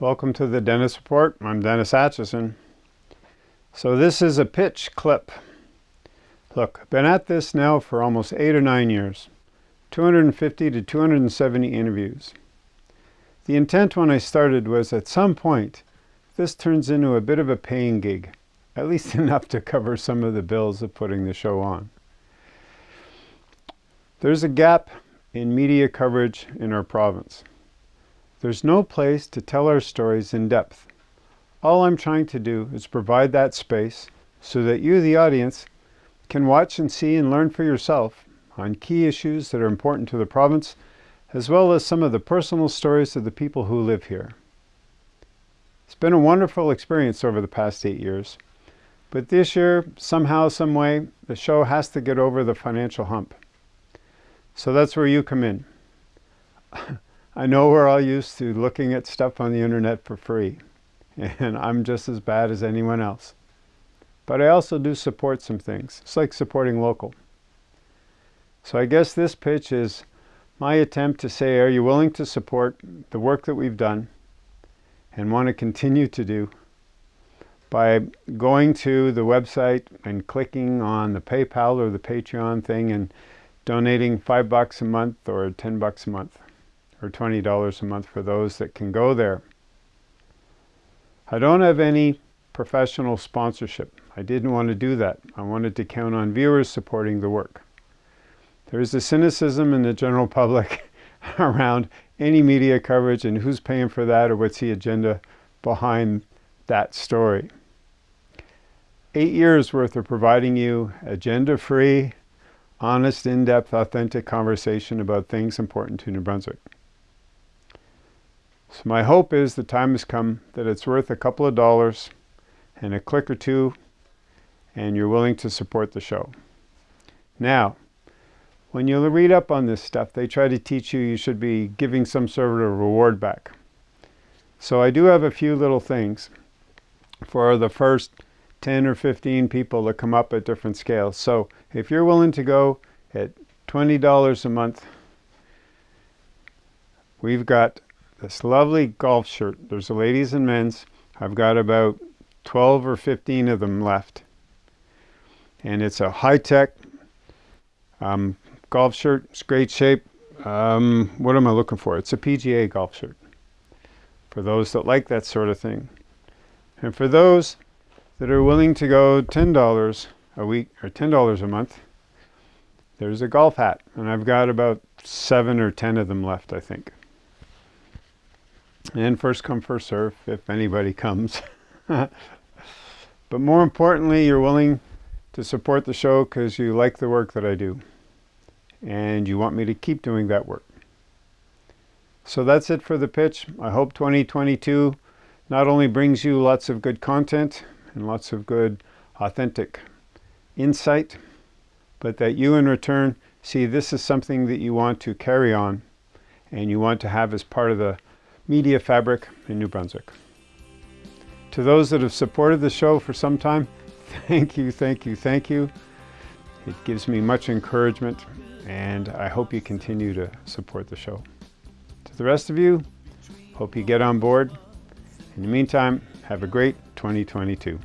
Welcome to the Dennis Report. I'm Dennis Atchison. So this is a pitch clip. Look, I've been at this now for almost eight or nine years. 250 to 270 interviews. The intent when I started was at some point, this turns into a bit of a paying gig, at least enough to cover some of the bills of putting the show on. There's a gap in media coverage in our province. There's no place to tell our stories in depth. All I'm trying to do is provide that space so that you, the audience, can watch and see and learn for yourself on key issues that are important to the province, as well as some of the personal stories of the people who live here. It's been a wonderful experience over the past eight years, but this year, somehow, some way, the show has to get over the financial hump. So that's where you come in. I know we're all used to looking at stuff on the internet for free, and I'm just as bad as anyone else. But I also do support some things. It's like supporting local. So I guess this pitch is my attempt to say, are you willing to support the work that we've done and want to continue to do by going to the website and clicking on the PayPal or the Patreon thing and donating five bucks a month or 10 bucks a month or $20 a month for those that can go there. I don't have any professional sponsorship. I didn't want to do that. I wanted to count on viewers supporting the work. There is a cynicism in the general public around any media coverage and who's paying for that or what's the agenda behind that story. Eight years worth of providing you agenda-free, honest, in-depth, authentic conversation about things important to New Brunswick. So my hope is the time has come that it's worth a couple of dollars and a click or two and you're willing to support the show. Now, when you read up on this stuff, they try to teach you you should be giving some sort of reward back. So I do have a few little things for the first 10 or 15 people that come up at different scales. So if you're willing to go at $20 a month, we've got this lovely golf shirt. There's a ladies and men's. I've got about 12 or 15 of them left. And it's a high-tech um, golf shirt. It's great shape. Um, what am I looking for? It's a PGA golf shirt. For those that like that sort of thing. And for those that are willing to go $10 a week or $10 a month, there's a golf hat. And I've got about seven or 10 of them left, I think. And first come, first serve, if anybody comes. but more importantly, you're willing to support the show because you like the work that I do. And you want me to keep doing that work. So that's it for the pitch. I hope 2022 not only brings you lots of good content, and lots of good, authentic insight, but that you in return see this is something that you want to carry on and you want to have as part of the media fabric in New Brunswick. To those that have supported the show for some time, thank you, thank you, thank you. It gives me much encouragement and I hope you continue to support the show. To the rest of you, hope you get on board. In the meantime, have a great 2022.